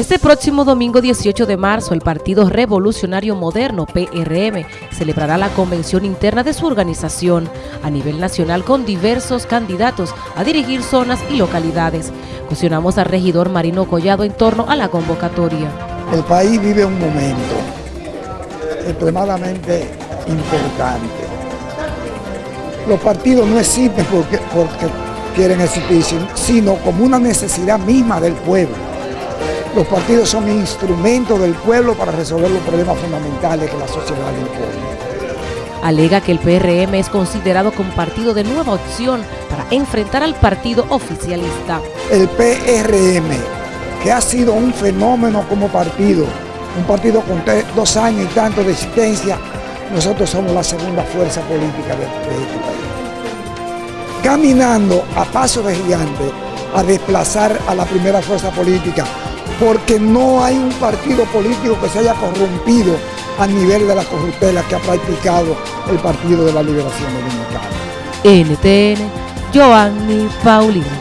Este próximo domingo 18 de marzo, el Partido Revolucionario Moderno, PRM, celebrará la convención interna de su organización a nivel nacional con diversos candidatos a dirigir zonas y localidades. Cuestionamos al regidor Marino Collado en torno a la convocatoria. El país vive un momento extremadamente importante. Los partidos no existen porque, porque quieren existir, sino como una necesidad misma del pueblo los partidos son instrumentos del pueblo para resolver los problemas fundamentales que la sociedad impone. Alega que el PRM es considerado como partido de nueva opción para enfrentar al partido oficialista. El PRM, que ha sido un fenómeno como partido, un partido con dos años y tanto de existencia, nosotros somos la segunda fuerza política de, de este país. Caminando a paso de gigante a desplazar a la primera fuerza política porque no hay un partido político que se haya corrompido a nivel de la corruptela que ha practicado el Partido de la Liberación Dominicana. NTN, Joanny Paulino.